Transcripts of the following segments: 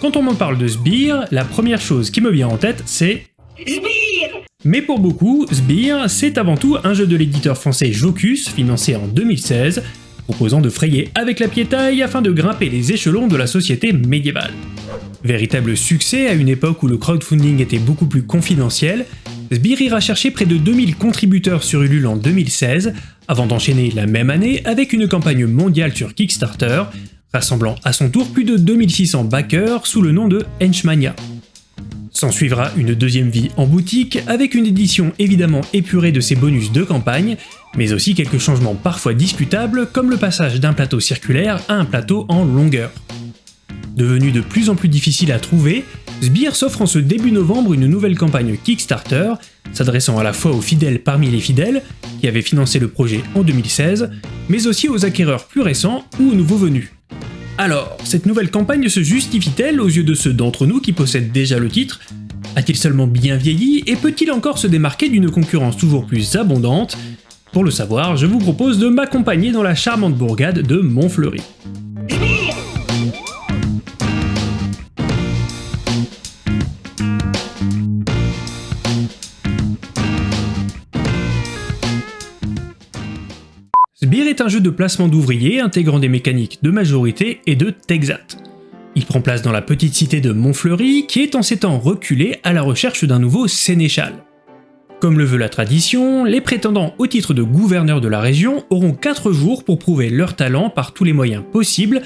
Quand on m'en parle de Sbire, la première chose qui me vient en tête, c'est Sbire Mais pour beaucoup, Sbire, c'est avant tout un jeu de l'éditeur français Jocus, financé en 2016, proposant de frayer avec la piétaille afin de grimper les échelons de la société médiévale. Véritable succès à une époque où le crowdfunding était beaucoup plus confidentiel, Sbire ira chercher près de 2000 contributeurs sur Ulule en 2016, avant d'enchaîner la même année avec une campagne mondiale sur Kickstarter, rassemblant à son tour plus de 2600 backers sous le nom de Henchmania. S'en suivra une deuxième vie en boutique, avec une édition évidemment épurée de ses bonus de campagne, mais aussi quelques changements parfois discutables comme le passage d'un plateau circulaire à un plateau en longueur. Devenu de plus en plus difficile à trouver, Sbire s'offre en ce début novembre une nouvelle campagne Kickstarter, s'adressant à la fois aux fidèles parmi les fidèles, qui avaient financé le projet en 2016, mais aussi aux acquéreurs plus récents ou aux nouveaux venus. Alors, cette nouvelle campagne se justifie-t-elle aux yeux de ceux d'entre nous qui possèdent déjà le titre? A-t-il seulement bien vieilli et peut-il encore se démarquer d'une concurrence toujours plus abondante? Pour le savoir, je vous propose de m'accompagner dans la charmante bourgade de Montfleury. Sbire est un jeu de placement d'ouvriers intégrant des mécaniques de majorité et de Texat. Il prend place dans la petite cité de Montfleury qui est en ces temps reculée à la recherche d'un nouveau sénéchal. Comme le veut la tradition, les prétendants au titre de gouverneur de la région auront 4 jours pour prouver leur talent par tous les moyens possibles,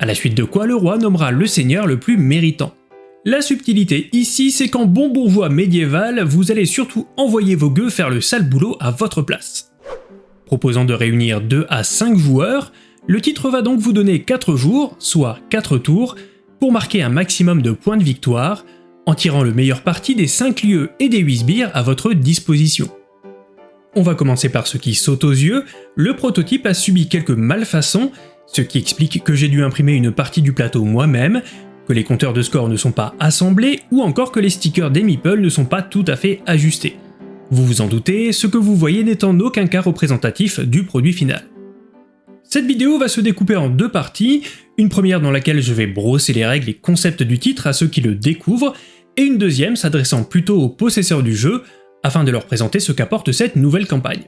à la suite de quoi le roi nommera le seigneur le plus méritant. La subtilité ici, c'est qu'en bon bourgeois médiéval, vous allez surtout envoyer vos gueux faire le sale boulot à votre place. Proposant de réunir 2 à 5 joueurs, le titre va donc vous donner 4 jours, soit 4 tours, pour marquer un maximum de points de victoire, en tirant le meilleur parti des 5 lieux et des 8 sbires à votre disposition. On va commencer par ce qui saute aux yeux, le prototype a subi quelques malfaçons, ce qui explique que j'ai dû imprimer une partie du plateau moi-même, que les compteurs de score ne sont pas assemblés, ou encore que les stickers des meeples ne sont pas tout à fait ajustés. Vous vous en doutez, ce que vous voyez n'est en aucun cas représentatif du produit final. Cette vidéo va se découper en deux parties, une première dans laquelle je vais brosser les règles et concepts du titre à ceux qui le découvrent, et une deuxième s'adressant plutôt aux possesseurs du jeu, afin de leur présenter ce qu'apporte cette nouvelle campagne.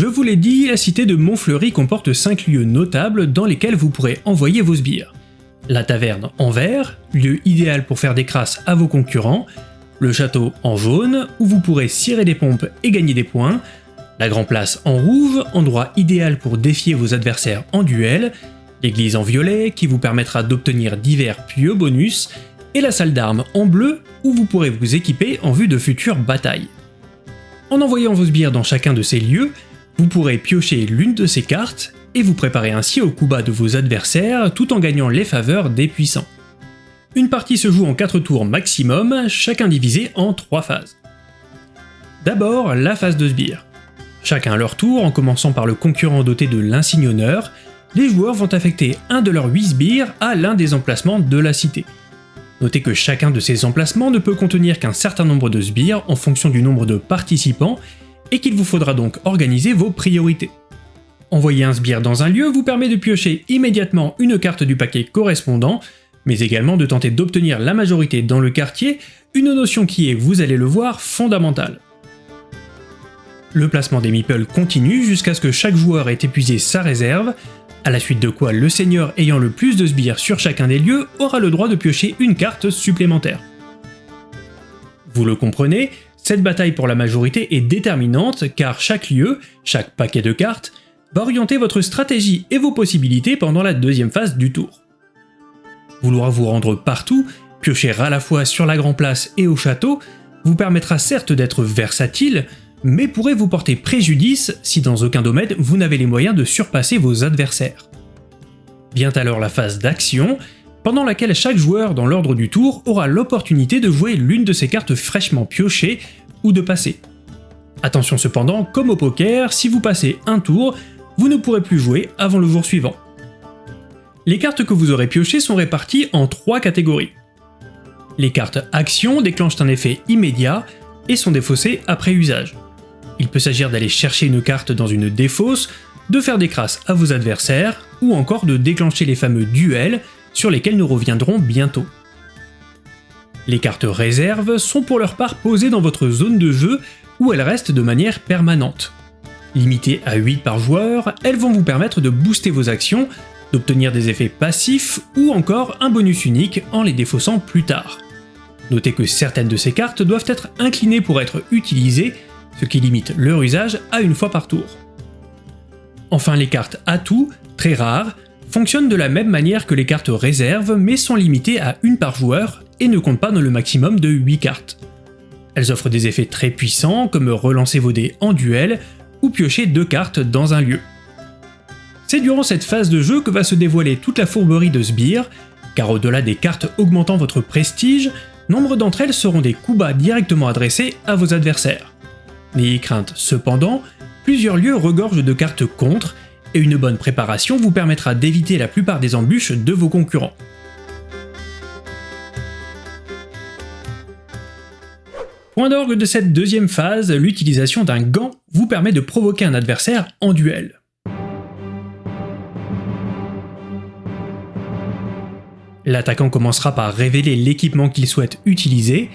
Je vous l'ai dit, la cité de Montfleury comporte 5 lieux notables dans lesquels vous pourrez envoyer vos sbires. La taverne en vert, lieu idéal pour faire des crasses à vos concurrents, le château en jaune, où vous pourrez cirer des pompes et gagner des points, la Grand Place en rouge, endroit idéal pour défier vos adversaires en duel, l'église en violet, qui vous permettra d'obtenir divers pieux bonus, et la salle d'armes en bleu, où vous pourrez vous équiper en vue de futures batailles. En envoyant vos sbires dans chacun de ces lieux, vous pourrez piocher l'une de ces cartes et vous préparer ainsi au coup bas de vos adversaires tout en gagnant les faveurs des puissants. Une partie se joue en 4 tours maximum, chacun divisé en 3 phases. D'abord, la phase de sbire. Chacun à leur tour, en commençant par le concurrent doté de l'insigne honneur, les joueurs vont affecter un de leurs 8 sbires à l'un des emplacements de la cité. Notez que chacun de ces emplacements ne peut contenir qu'un certain nombre de sbires en fonction du nombre de participants et qu'il vous faudra donc organiser vos priorités. Envoyer un sbire dans un lieu vous permet de piocher immédiatement une carte du paquet correspondant, mais également de tenter d'obtenir la majorité dans le quartier, une notion qui est, vous allez le voir, fondamentale. Le placement des meeples continue jusqu'à ce que chaque joueur ait épuisé sa réserve, à la suite de quoi le seigneur ayant le plus de sbires sur chacun des lieux aura le droit de piocher une carte supplémentaire. Vous le comprenez, cette bataille pour la majorité est déterminante car chaque lieu, chaque paquet de cartes, va orienter votre stratégie et vos possibilités pendant la deuxième phase du tour. Vouloir vous rendre partout, piocher à la fois sur la Grand Place et au château, vous permettra certes d'être versatile, mais pourrait vous porter préjudice si dans aucun domaine vous n'avez les moyens de surpasser vos adversaires. Vient alors la phase d'action, pendant laquelle chaque joueur dans l'ordre du tour aura l'opportunité de jouer l'une de ses cartes fraîchement piochées ou de passer. Attention cependant, comme au poker, si vous passez un tour, vous ne pourrez plus jouer avant le jour suivant. Les cartes que vous aurez piochées sont réparties en trois catégories. Les cartes Action déclenchent un effet immédiat et sont défaussées après usage. Il peut s'agir d'aller chercher une carte dans une défausse, de faire des crasses à vos adversaires, ou encore de déclencher les fameux duels sur lesquels nous reviendrons bientôt. Les cartes réserves sont pour leur part posées dans votre zone de jeu où elles restent de manière permanente. Limitées à 8 par joueur, elles vont vous permettre de booster vos actions, d'obtenir des effets passifs ou encore un bonus unique en les défaussant plus tard. Notez que certaines de ces cartes doivent être inclinées pour être utilisées, ce qui limite leur usage à une fois par tour. Enfin les cartes atouts, très rares, fonctionnent de la même manière que les cartes réserves mais sont limitées à une par joueur et ne comptent pas dans le maximum de 8 cartes. Elles offrent des effets très puissants comme relancer vos dés en duel ou piocher deux cartes dans un lieu. C'est durant cette phase de jeu que va se dévoiler toute la fourberie de Sbire, car au-delà des cartes augmentant votre prestige, nombre d'entre elles seront des coups bas directement adressés à vos adversaires. N'ayez crainte cependant, plusieurs lieux regorgent de cartes contre, et une bonne préparation vous permettra d'éviter la plupart des embûches de vos concurrents. Point d'orgue de cette deuxième phase, l'utilisation d'un gant vous permet de provoquer un adversaire en duel. L'attaquant commencera par révéler l'équipement qu'il souhaite utiliser,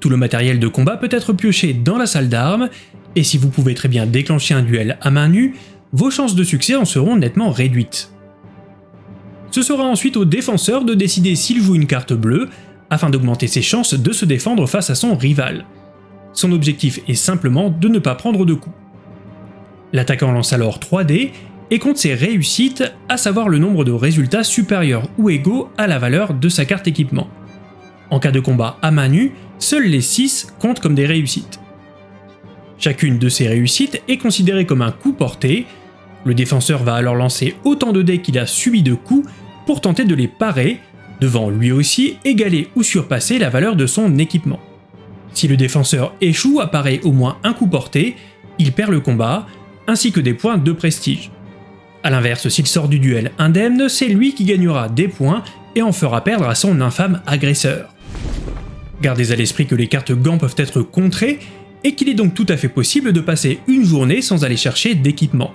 tout le matériel de combat peut être pioché dans la salle d'armes, et si vous pouvez très bien déclencher un duel à main nue, vos chances de succès en seront nettement réduites. Ce sera ensuite au défenseur de décider s'il joue une carte bleue, afin d'augmenter ses chances de se défendre face à son rival. Son objectif est simplement de ne pas prendre de coups. L'attaquant lance alors 3 dés et compte ses réussites, à savoir le nombre de résultats supérieurs ou égaux à la valeur de sa carte équipement. En cas de combat à main nue, seuls les 6 comptent comme des réussites. Chacune de ces réussites est considérée comme un coup porté, le défenseur va alors lancer autant de dés qu'il a subi de coups pour tenter de les parer, devant lui aussi égaler ou surpasser la valeur de son équipement. Si le défenseur échoue à parer au moins un coup porté, il perd le combat, ainsi que des points de prestige. A l'inverse, s'il sort du duel indemne, c'est lui qui gagnera des points et en fera perdre à son infâme agresseur. Gardez à l'esprit que les cartes gants peuvent être contrées et qu'il est donc tout à fait possible de passer une journée sans aller chercher d'équipement.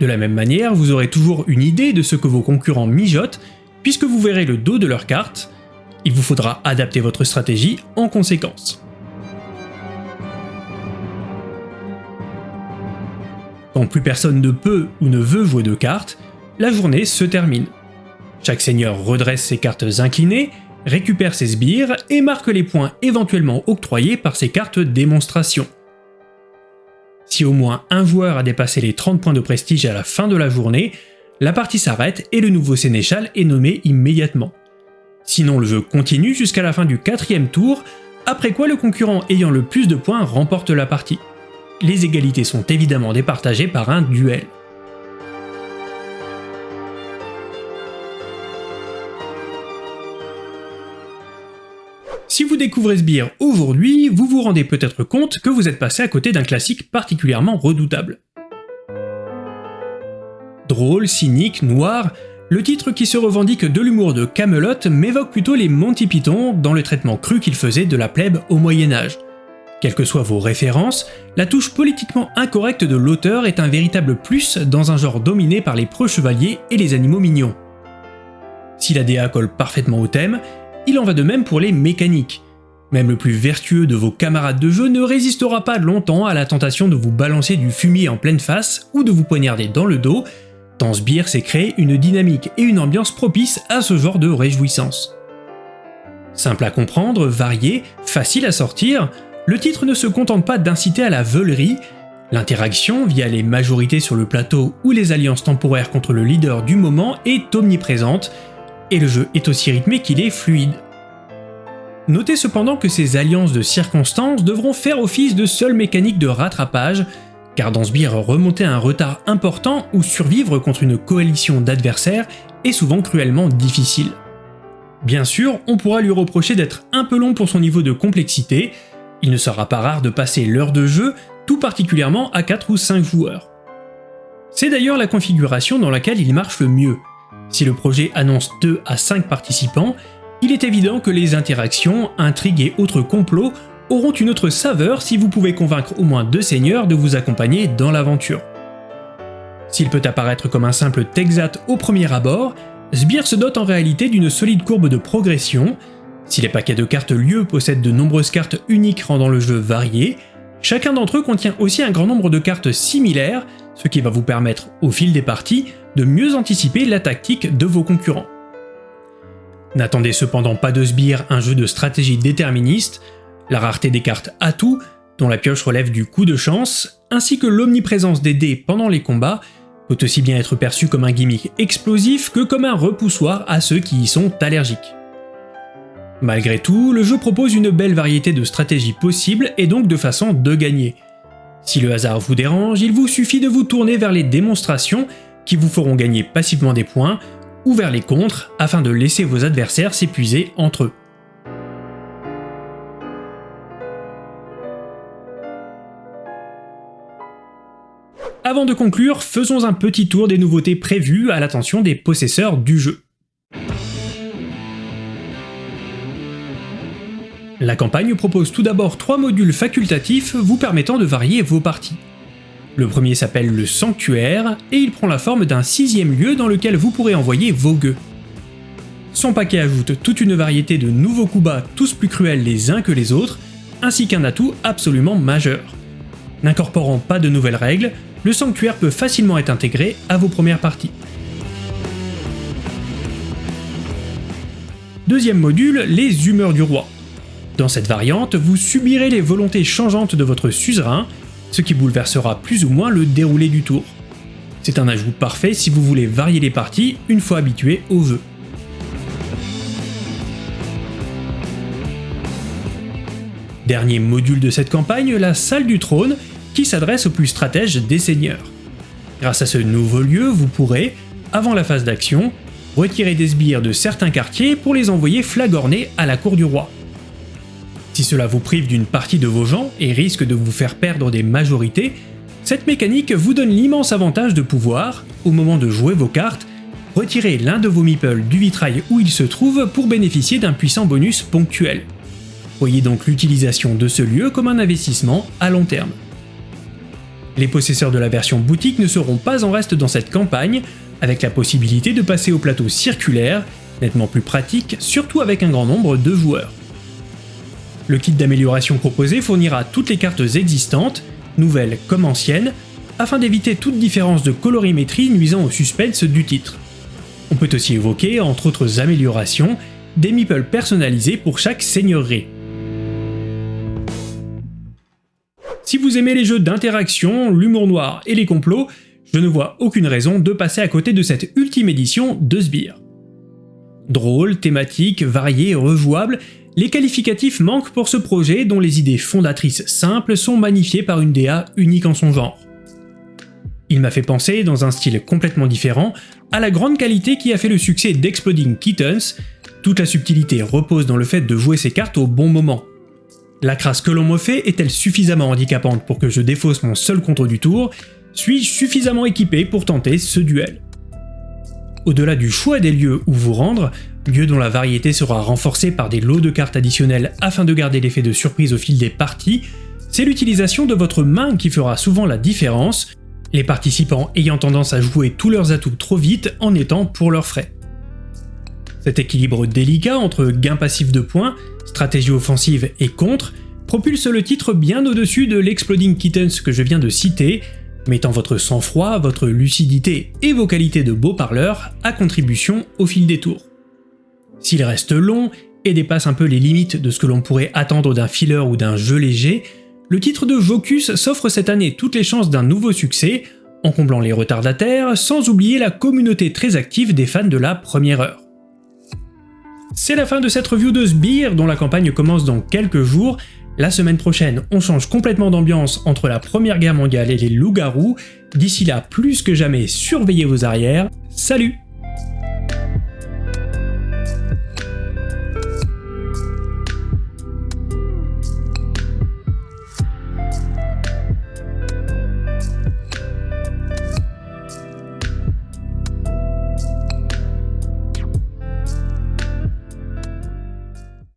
De la même manière, vous aurez toujours une idée de ce que vos concurrents mijotent, puisque vous verrez le dos de leurs cartes, il vous faudra adapter votre stratégie en conséquence. Quand plus personne ne peut ou ne veut jouer de cartes, la journée se termine. Chaque seigneur redresse ses cartes inclinées, récupère ses sbires et marque les points éventuellement octroyés par ses cartes démonstration. Si au moins un joueur a dépassé les 30 points de prestige à la fin de la journée, la partie s'arrête et le nouveau sénéchal est nommé immédiatement. Sinon le jeu continue jusqu'à la fin du quatrième tour, après quoi le concurrent ayant le plus de points remporte la partie les égalités sont évidemment départagées par un duel. Si vous découvrez Sbire aujourd'hui, vous vous rendez peut-être compte que vous êtes passé à côté d'un classique particulièrement redoutable. Drôle, cynique, noir, le titre qui se revendique de l'humour de Camelot m'évoque plutôt les Monty Python dans le traitement cru qu'ils faisaient de la plèbe au Moyen-Âge. Quelles que soient vos références, la touche politiquement incorrecte de l'auteur est un véritable plus dans un genre dominé par les preux chevaliers et les animaux mignons. Si la DA colle parfaitement au thème, il en va de même pour les mécaniques. Même le plus vertueux de vos camarades de jeu ne résistera pas longtemps à la tentation de vous balancer du fumier en pleine face ou de vous poignarder dans le dos, tant Sbire s'est créé une dynamique et une ambiance propice à ce genre de réjouissance. Simple à comprendre, varié, facile à sortir, le titre ne se contente pas d'inciter à la veulerie, l'interaction via les majorités sur le plateau ou les alliances temporaires contre le leader du moment est omniprésente, et le jeu est aussi rythmé qu'il est fluide. Notez cependant que ces alliances de circonstances devront faire office de seule mécanique de rattrapage, car dans Sbire, remonter un retard important ou survivre contre une coalition d'adversaires est souvent cruellement difficile. Bien sûr, on pourra lui reprocher d'être un peu long pour son niveau de complexité, il ne sera pas rare de passer l'heure de jeu, tout particulièrement à 4 ou 5 joueurs. C'est d'ailleurs la configuration dans laquelle il marche le mieux. Si le projet annonce 2 à 5 participants, il est évident que les interactions, intrigues et autres complots auront une autre saveur si vous pouvez convaincre au moins deux seigneurs de vous accompagner dans l'aventure. S'il peut apparaître comme un simple Texat au premier abord, Sbire se dote en réalité d'une solide courbe de progression. Si les paquets de cartes lieu possèdent de nombreuses cartes uniques rendant le jeu varié, chacun d'entre eux contient aussi un grand nombre de cartes similaires, ce qui va vous permettre, au fil des parties, de mieux anticiper la tactique de vos concurrents. N'attendez cependant pas de Sbire un jeu de stratégie déterministe, la rareté des cartes atouts, dont la pioche relève du coup de chance, ainsi que l'omniprésence des dés pendant les combats, peut aussi bien être perçu comme un gimmick explosif que comme un repoussoir à ceux qui y sont allergiques. Malgré tout, le jeu propose une belle variété de stratégies possibles et donc de façons de gagner. Si le hasard vous dérange, il vous suffit de vous tourner vers les démonstrations qui vous feront gagner passivement des points, ou vers les contres afin de laisser vos adversaires s'épuiser entre eux. Avant de conclure, faisons un petit tour des nouveautés prévues à l'attention des possesseurs du jeu. La campagne propose tout d'abord trois modules facultatifs vous permettant de varier vos parties. Le premier s'appelle le Sanctuaire, et il prend la forme d'un sixième lieu dans lequel vous pourrez envoyer vos gueux. Son paquet ajoute toute une variété de nouveaux coups bas tous plus cruels les uns que les autres, ainsi qu'un atout absolument majeur. N'incorporant pas de nouvelles règles, le sanctuaire peut facilement être intégré à vos premières parties. Deuxième module, les humeurs du roi. Dans cette variante, vous subirez les volontés changeantes de votre suzerain, ce qui bouleversera plus ou moins le déroulé du tour. C'est un ajout parfait si vous voulez varier les parties une fois habitué au vœu. Dernier module de cette campagne, la salle du trône, qui s'adresse aux plus stratèges des seigneurs. Grâce à ce nouveau lieu, vous pourrez, avant la phase d'action, retirer des sbires de certains quartiers pour les envoyer flagorner à la cour du roi. Si cela vous prive d'une partie de vos gens et risque de vous faire perdre des majorités, cette mécanique vous donne l'immense avantage de pouvoir, au moment de jouer vos cartes, retirer l'un de vos meeples du vitrail où il se trouve pour bénéficier d'un puissant bonus ponctuel. Voyez donc l'utilisation de ce lieu comme un investissement à long terme. Les possesseurs de la version boutique ne seront pas en reste dans cette campagne, avec la possibilité de passer au plateau circulaire, nettement plus pratique, surtout avec un grand nombre de joueurs. Le kit d'amélioration proposé fournira toutes les cartes existantes, nouvelles comme anciennes, afin d'éviter toute différence de colorimétrie nuisant au suspense du titre. On peut aussi évoquer, entre autres améliorations, des meeples personnalisés pour chaque seigneurie. Si vous aimez les jeux d'interaction, l'humour noir et les complots, je ne vois aucune raison de passer à côté de cette ultime édition de Sbire. Drôle, thématique, varié, rejouable, les qualificatifs manquent pour ce projet dont les idées fondatrices simples sont magnifiées par une DA unique en son genre. Il m'a fait penser, dans un style complètement différent, à la grande qualité qui a fait le succès d'Exploding Kittens, toute la subtilité repose dans le fait de jouer ses cartes au bon moment, la crasse que l'on me fait est-elle suffisamment handicapante pour que je défausse mon seul contre du tour? Suis-je suffisamment équipé pour tenter ce duel? Au-delà du choix des lieux où vous rendre, lieu dont la variété sera renforcée par des lots de cartes additionnels afin de garder l'effet de surprise au fil des parties, c'est l'utilisation de votre main qui fera souvent la différence, les participants ayant tendance à jouer tous leurs atouts trop vite en étant pour leurs frais. Cet équilibre délicat entre gain passif de points, stratégie offensive et contre propulse le titre bien au-dessus de l'Exploding Kittens que je viens de citer, mettant votre sang-froid, votre lucidité et vos qualités de beau parleur à contribution au fil des tours. S'il reste long et dépasse un peu les limites de ce que l'on pourrait attendre d'un filler ou d'un jeu léger, le titre de Vocus s'offre cette année toutes les chances d'un nouveau succès, en comblant les retardataires, sans oublier la communauté très active des fans de la première heure. C'est la fin de cette review de Sbire dont la campagne commence dans quelques jours. La semaine prochaine, on change complètement d'ambiance entre la première guerre mondiale et les loups-garous. D'ici là, plus que jamais, surveillez vos arrières. Salut